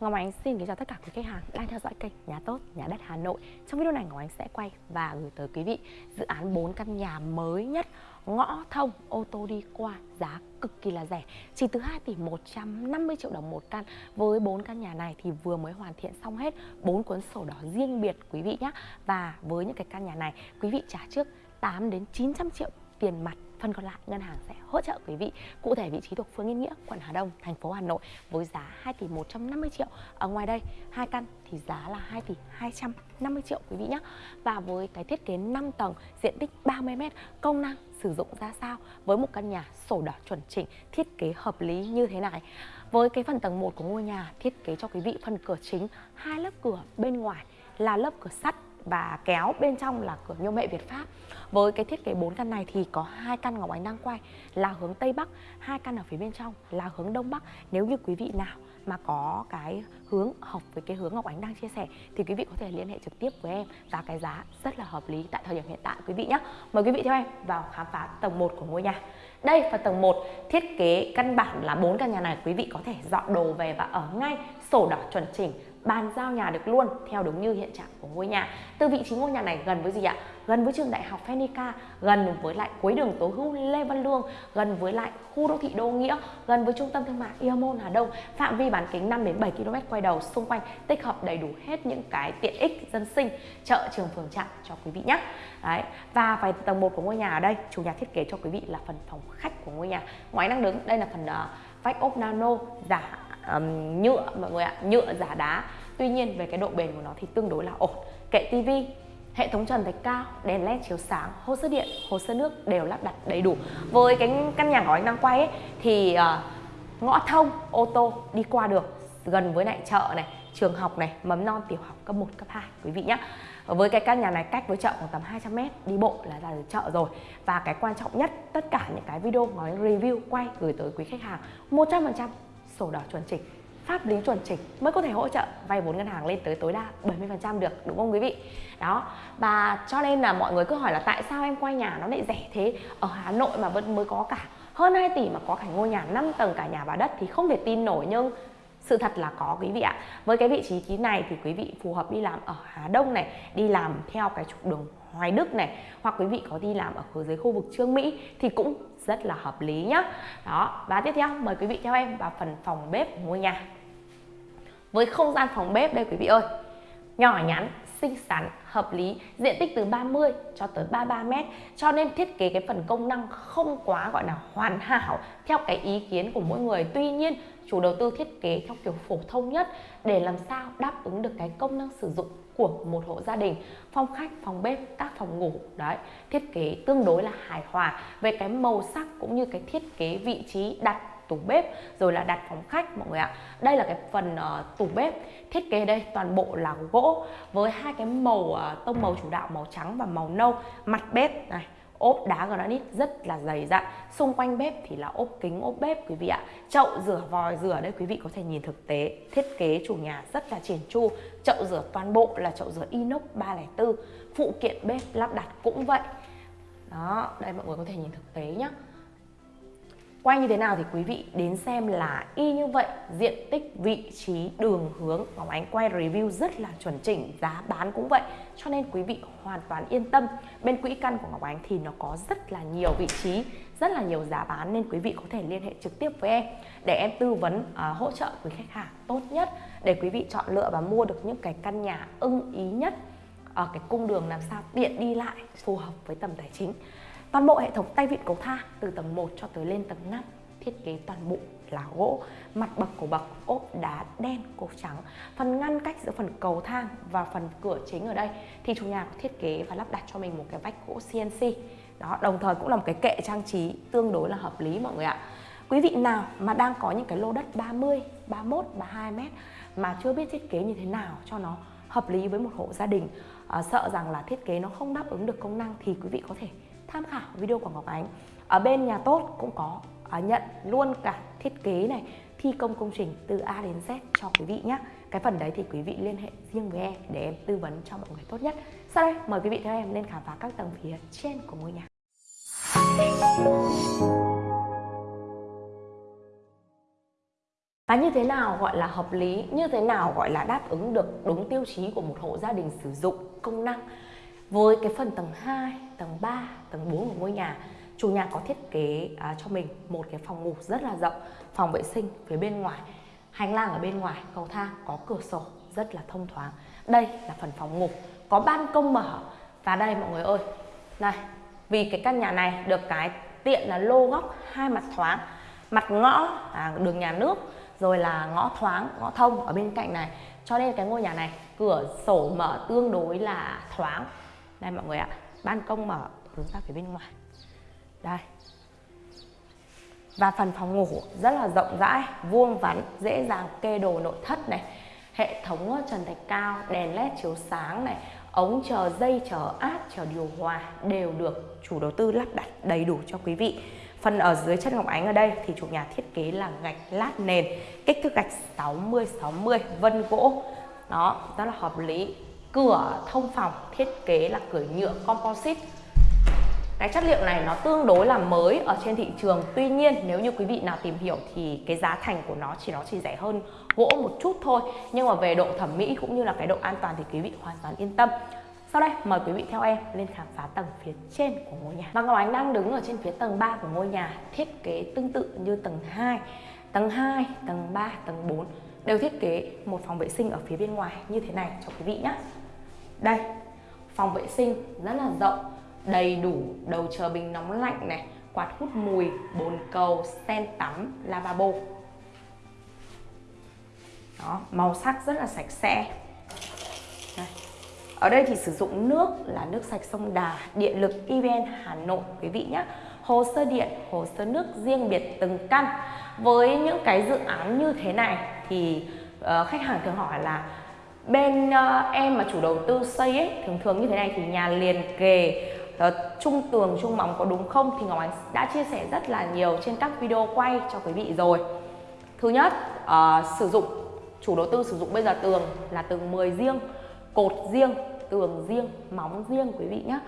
Ngọc Ánh xin kính chào tất cả quý khách hàng đang theo dõi kênh Nhà Tốt, Nhà Đất Hà Nội. Trong video này Ngọc Ánh sẽ quay và gửi tới quý vị dự án 4 căn nhà mới nhất Ngõ thông, ô tô đi qua, giá cực kỳ là rẻ. Chỉ từ 2 tỷ 150 triệu đồng một căn. Với 4 căn nhà này thì vừa mới hoàn thiện xong hết 4 cuốn sổ đỏ riêng biệt quý vị nhé Và với những cái căn nhà này quý vị trả trước 8 đến 900 triệu tiền mặt phần còn lại, ngân hàng sẽ hỗ trợ quý vị, cụ thể vị trí thuộc phường Yên Nghĩa, quận Hà Đông, thành phố Hà Nội với giá 2 tỷ 150 triệu. Ở ngoài đây, hai căn thì giá là 2 tỷ 250 triệu quý vị nhé. Và với cái thiết kế 5 tầng, diện tích 30 m công năng sử dụng ra sao? Với một căn nhà sổ đỏ chuẩn chỉnh, thiết kế hợp lý như thế này. Với cái phần tầng 1 của ngôi nhà, thiết kế cho quý vị, phần cửa chính, hai lớp cửa bên ngoài là lớp cửa sắt và kéo bên trong là cửa nhôm hệ Việt Pháp. Với cái thiết kế 4 căn này thì có hai căn Ngọc Ánh đang quay là hướng Tây Bắc, hai căn ở phía bên trong là hướng Đông Bắc. Nếu như quý vị nào mà có cái hướng hợp với cái hướng Ngọc Ánh đang chia sẻ thì quý vị có thể liên hệ trực tiếp với em và cái giá rất là hợp lý tại thời điểm hiện tại quý vị nhé. Mời quý vị theo em vào khám phá tầng 1 của ngôi nhà. Đây phần tầng 1 thiết kế căn bản là bốn căn nhà này quý vị có thể dọn đồ về và ở ngay sổ đỏ chuẩn chỉnh bàn giao nhà được luôn theo đúng như hiện trạng của ngôi nhà. Từ vị trí ngôi nhà này gần với gì ạ? Gần với trường đại học Phenica gần với lại cuối đường Tố Hữu Lê Văn Lương gần với lại khu đô thị Đô Nghĩa gần với trung tâm thương mại Iamon Hà Đông. Phạm vi bán kính 5 đến 7 km quay đầu xung quanh tích hợp đầy đủ hết những cái tiện ích dân sinh chợ trường phường trạm cho quý vị nhé. Đấy và phải tầng 1 của ngôi nhà ở đây chủ nhà thiết kế cho quý vị là phần phòng khách của ngôi nhà. Ngoài năng đứng đây là phần uh, vách ốp nano giả um, nhựa mọi người ạ nhựa giả đá. Tuy nhiên về cái độ bền của nó thì tương đối là ổn. Kệ tivi hệ thống trần thạch cao đèn led chiếu sáng hồ sơ điện hồ sơ nước đều lắp đặt đầy đủ. Với cái căn nhà của anh đang quay ấy, thì uh, ngõ thông ô tô đi qua được gần với lại chợ này trường học này mầm non tiểu học cấp 1 cấp 2 quý vị nhé với cái căn nhà này cách với chợ khoảng tầm 200 m đi bộ là ra được chợ rồi. Và cái quan trọng nhất tất cả những cái video nói review quay gửi tới quý khách hàng 100% sổ đỏ chuẩn chỉnh, pháp lý chuẩn chỉnh mới có thể hỗ trợ vay vốn ngân hàng lên tới tối đa 70% được, đúng không quý vị? Đó, và cho nên là mọi người cứ hỏi là tại sao em quay nhà nó lại rẻ thế? Ở Hà Nội mà vẫn mới có cả, hơn 2 tỷ mà có cả ngôi nhà 5 tầng cả nhà và đất thì không thể tin nổi nhưng sự thật là có, quý vị ạ. Với cái vị trí ký này thì quý vị phù hợp đi làm ở Hà Đông này, đi làm theo cái trục đường Hoài Đức này, hoặc quý vị có đi làm ở dưới khu vực Trương Mỹ thì cũng rất là hợp lý nhá. Đó, và tiếp theo, mời quý vị theo em vào phần phòng bếp ngôi nhà. Với không gian phòng bếp đây, quý vị ơi, nhỏ nhắn, xinh xắn, hợp lý, diện tích từ 30 cho tới 33 mét, cho nên thiết kế cái phần công năng không quá, gọi là hoàn hảo theo cái ý kiến của mỗi người. Tuy nhiên chủ đầu tư thiết kế theo kiểu phổ thông nhất để làm sao đáp ứng được cái công năng sử dụng của một hộ gia đình phòng khách phòng bếp các phòng ngủ. Đấy thiết kế tương đối là hài hòa về cái màu sắc cũng như cái thiết kế vị trí đặt tủ bếp rồi là đặt phòng khách mọi người ạ. Đây là cái phần uh, tủ bếp thiết kế đây toàn bộ là gỗ với hai cái màu uh, tông màu chủ đạo màu trắng và màu nâu mặt bếp này ốp đá granite rất là dày dặn. Xung quanh bếp thì là ốp kính, ốp bếp quý vị ạ. Chậu rửa vòi rửa đây quý vị có thể nhìn thực tế. Thiết kế chủ nhà rất là triển chu. Chậu rửa toàn bộ là chậu rửa inox 304 phụ kiện bếp lắp đặt cũng vậy. Đó, đây mọi người có thể nhìn thực tế nhé Quay như thế nào thì quý vị đến xem là y như vậy Diện tích, vị trí, đường hướng Ngọc Ánh quay review rất là chuẩn chỉnh Giá bán cũng vậy. Cho nên quý vị hoàn toàn yên tâm Bên quỹ căn của Ngọc Ánh thì nó có rất là nhiều vị trí Rất là nhiều giá bán Nên quý vị có thể liên hệ trực tiếp với em Để em tư vấn uh, hỗ trợ quý khách hàng tốt nhất Để quý vị chọn lựa và mua được những cái căn nhà ưng ý nhất ở cái cung đường làm sao tiện đi lại phù hợp với tầm tài chính. Toàn bộ hệ thống tay vịn cầu thang từ tầng 1 cho tới lên tầng 5 thiết kế toàn bộ là gỗ, mặt bậc của bậc ốp đá đen cột trắng. Phần ngăn cách giữa phần cầu thang và phần cửa chính ở đây thì chủ nhà có thiết kế và lắp đặt cho mình một cái vách gỗ CNC. Đó, đồng thời cũng là một cái kệ trang trí tương đối là hợp lý mọi người ạ. Quý vị nào mà đang có những cái lô đất 30, 31, 32 mét mà chưa biết thiết kế như thế nào cho nó hợp lý với một hộ gia đình, à, sợ rằng là thiết kế nó không đáp ứng được công năng thì quý vị có thể tham khảo video của Ngọc Ánh. Ở bên nhà tốt cũng có uh, nhận luôn cả thiết kế này thi công công trình từ A đến Z cho quý vị nhé cái phần đấy thì quý vị liên hệ riêng với em để em tư vấn cho mọi người tốt nhất. Sau đây mời quý vị theo em lên khám phá các tầng phía trên của ngôi nhà. Và như thế nào gọi là hợp lý, như thế nào gọi là đáp ứng được đúng tiêu chí của một hộ gia đình sử dụng công năng? Với cái phần tầng 2, tầng 3, tầng 4 của ngôi nhà chủ nhà có thiết kế à, cho mình một cái phòng ngủ rất là rộng phòng vệ sinh phía bên ngoài. Hành lang ở bên ngoài cầu thang có cửa sổ rất là thông thoáng. Đây là phần phòng ngủ có ban công mở. Và đây mọi người ơi này vì cái căn nhà này được cái tiện là lô góc hai mặt thoáng mặt ngõ à, đường nhà nước rồi là ngõ thoáng ngõ thông ở bên cạnh này. Cho nên cái ngôi nhà này cửa sổ mở tương đối là thoáng đây mọi người ạ, ban công mở, hướng ra phía bên ngoài. Đây. Và phần phòng ngủ rất là rộng rãi, vuông vắn, dễ dàng kê đồ nội thất này. Hệ thống ờ, trần thạch cao, đèn led chiếu sáng này, ống chờ dây, chờ áp, chờ điều hòa đều được chủ đầu tư lắp đặt đầy đủ cho quý vị. Phần ở dưới chân ngọc ánh ở đây thì chủ nhà thiết kế là gạch lát nền, kích thước gạch 60 60 vân gỗ. Đó, rất là hợp lý cửa thông phòng thiết kế là cửa nhựa composite. Cái chất liệu này nó tương đối là mới ở trên thị trường. Tuy nhiên nếu như quý vị nào tìm hiểu thì cái giá thành của nó chỉ nó chỉ rẻ hơn gỗ một chút thôi. Nhưng mà về độ thẩm mỹ cũng như là cái độ an toàn thì quý vị hoàn toàn yên tâm. Sau đây mời quý vị theo em lên khám phá tầng phía trên của ngôi nhà. Và Ngọc Ánh đang đứng ở trên phía tầng 3 của ngôi nhà thiết kế tương tự như tầng 2 tầng 2, tầng 3, tầng 4 đều thiết kế một phòng vệ sinh ở phía bên ngoài như thế này cho quý vị nhé đây phòng vệ sinh rất là rộng đầy đủ đầu chờ bình nóng lạnh này quạt hút mùi bồn cầu sen tắm lavabo. Đó màu sắc rất là sạch sẽ. Đây. ở đây thì sử dụng nước là nước sạch sông Đà điện lực EVN Hà Nội quý vị nhé. Hồ sơ điện hồ sơ nước riêng biệt từng căn. Với những cái dự án như thế này thì uh, khách hàng thường hỏi là bên uh, em mà chủ đầu tư xây ấy thường thường như thế này thì nhà liền kề uh, tường trung móng có đúng không? Thì Ngọc Ánh đã chia sẻ rất là nhiều trên các video quay cho quý vị rồi. Thứ nhất uh, sử dụng chủ đầu tư sử dụng bây giờ tường là tường 10 riêng cột riêng tường riêng móng riêng quý vị nhé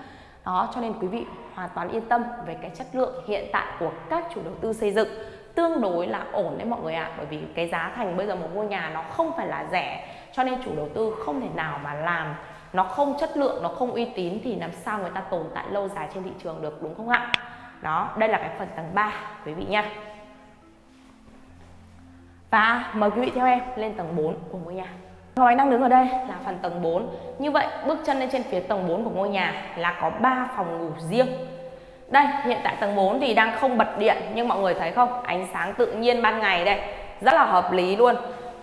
đó cho nên quý vị hoàn toàn yên tâm về cái chất lượng hiện tại của các chủ đầu tư xây dựng. Tương đối là ổn đấy mọi người ạ à, bởi vì cái giá thành bây giờ một ngôi nhà nó không phải là rẻ cho nên chủ đầu tư không thể nào mà làm nó không chất lượng, nó không uy tín thì làm sao người ta tồn tại lâu dài trên thị trường được, đúng không ạ? Đó, đây là cái phần tầng 3 quý vị nha. Và mời quý vị theo em lên tầng 4 của ngôi nhà. Ngọc Ánh đang đứng ở đây là phần tầng 4 Như vậy, bước chân lên trên phía tầng 4 của ngôi nhà là có 3 phòng ngủ riêng. Đây, hiện tại tầng 4 thì đang không bật điện, Nhưng mọi người thấy không? Ánh sáng tự nhiên ban ngày đây. Rất là hợp lý luôn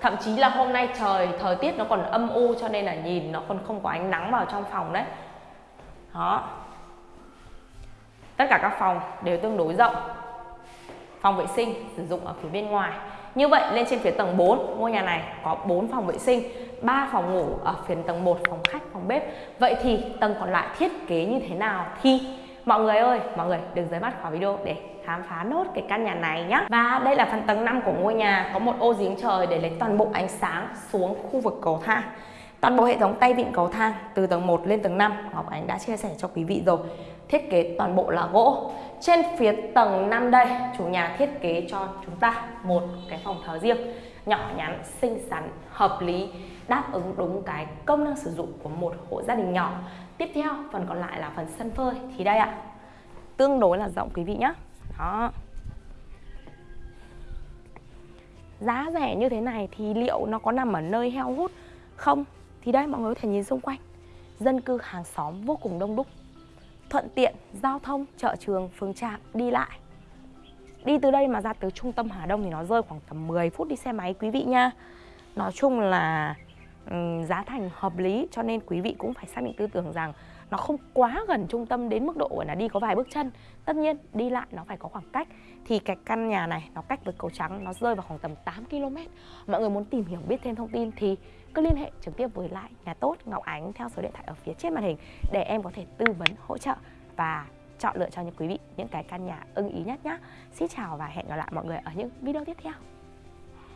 thậm chí là hôm nay trời, thời tiết nó còn âm u cho nên là nhìn nó còn không có ánh nắng vào trong phòng đấy. Đó. Tất cả các phòng đều tương đối rộng. Phòng vệ sinh sử dụng ở phía bên ngoài. Như vậy, lên trên phía tầng 4 ngôi nhà này có 4 phòng vệ sinh 3 phòng ngủ ở phía tầng 1 phòng khách, phòng bếp. Vậy thì tầng còn lại thiết kế như thế nào thì mọi người ơi, mọi người đừng rời mắt khỏi video để khám phá nốt cái căn nhà này nhé và đây là phần tầng 5 của ngôi nhà, có một ô giếng trời để lấy toàn bộ ánh sáng xuống khu vực cầu thang. Toàn bộ hệ thống tay vịn cầu thang, từ tầng 1 lên tầng 5 Ngọc Ánh đã chia sẻ cho quý vị rồi. Thiết kế toàn bộ là gỗ. Trên phía tầng 5 đây, chủ nhà thiết kế cho chúng ta một cái phòng thờ riêng, nhỏ nhắn, xinh xắn, hợp lý, đáp ứng đúng cái công năng sử dụng của một hộ gia đình nhỏ. Tiếp theo, phần còn lại là phần sân phơi. Thì đây ạ. Tương đối là rộng, quý vị nhé đó. Giá rẻ như thế này thì liệu nó có nằm ở nơi heo hút không? Thì đây, mọi người có thể nhìn xung quanh. Dân cư hàng xóm vô cùng đông đúc. Thuận tiện, giao thông, chợ trường phường trạm, đi lại. Đi từ đây mà ra tới trung tâm Hà Đông thì nó rơi khoảng tầm 10 phút đi xe máy, quý vị nha. Nói chung là giá thành hợp lý, cho nên quý vị cũng phải xác định tư tưởng rằng nó không quá gần trung tâm đến mức độ là đi có vài bước chân. Tất nhiên, đi lại nó phải có khoảng cách. Thì cái căn nhà này nó cách với cầu trắng, nó rơi vào khoảng tầm 8 km mọi người muốn tìm hiểu biết thêm thông tin thì cứ liên hệ trực tiếp với lại nhà tốt Ngọc Ánh theo số điện thoại ở phía trên màn hình để em có thể tư vấn, hỗ trợ và chọn lựa cho những quý vị những cái căn nhà ưng ý nhất nhé Xin chào và hẹn gặp lại mọi người ở những video tiếp theo.